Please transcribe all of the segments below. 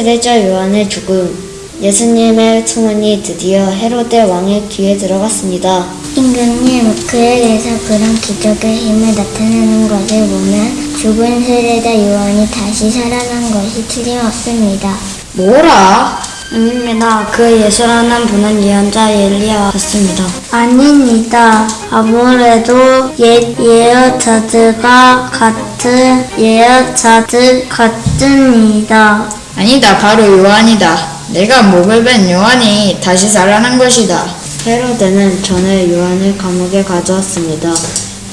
세례자 요한의 죽음 예수님의 소문이 드디어 헤로데 왕의 귀에 들어갔습니다. 임금님, 그에게서 그런 기적의 힘을 나타내는 것을 보면 죽은 세례자 요한이 다시 살아난 것이 틀림없습니다. 뭐라? 아닙니다. 그 예수라는 분은 예언자 엘리야 같습니다. 아닙니다. 아무래도 옛 예언자들과 같은 예언자들 같습니다. 아니다, 바로 요한이다. 내가 목을 벤 요한이 다시 살아난 것이다. 헤로데는 전에 요한을 감옥에 가져왔습니다.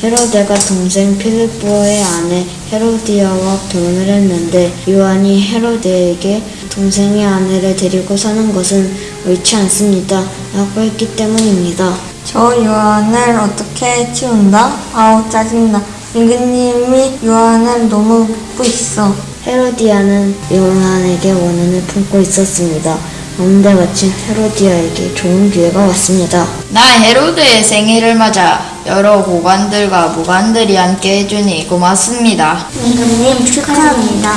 헤로데가 동생 필리포의 아내 헤로디아와 결혼을 했는데 요한이 헤로데에게 동생의 아내를 데리고 사는 것은 옳지 않습니다. 라고 했기 때문입니다. 저 요한을 어떻게 치운다? 아우 짜증나. 임금님이 요한을 너무 묻고 있어. 헤로디아는 요한에게 원한을 품고 있었습니다. 그런데 마침 헤로디아에게 좋은 기회가 왔습니다. 나 헤로드의 생일을 맞아 여러 고관들과 무관들이 함께 해주니 고맙습니다. 임금님 축하합니다.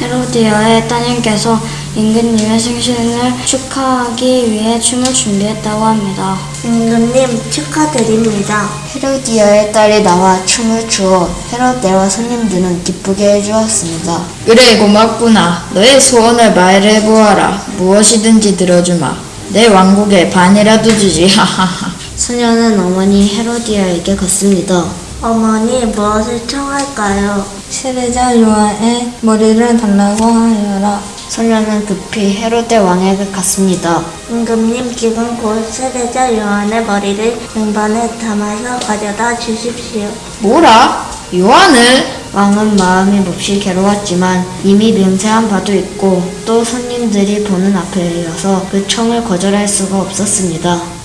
헤로디아의 따님께서 임금님의 생신을 축하하기 위해 춤을 준비했다고 합니다. 임금님 축하드립니다. 헤로디아의 딸이 나와 춤을 추어 헤로데와 손님들은 기쁘게 해주었습니다. 그래 고맙구나. 너의 소원을 말해보아라. 무엇이든지 들어주마. 내 왕국의 반이라도 주지. 하하하. 소녀는 어머니 헤로디아에게 갔습니다. 어머니 무엇을 청할까요? 세례자 요한의 머리를 달라고 하여라. 소녀는 급히 헤로데 왕에게 갔습니다. 임금님 지금 곧 세례자 요한의 머리를 등반에 담아서 가져다 주십시오. 뭐라? 요한을? 왕은 마음이 몹시 괴로웠지만 이미 맹세한 바도 있고 또 손님들이 보는 앞이어서 그 청을 거절할 수가 없었습니다.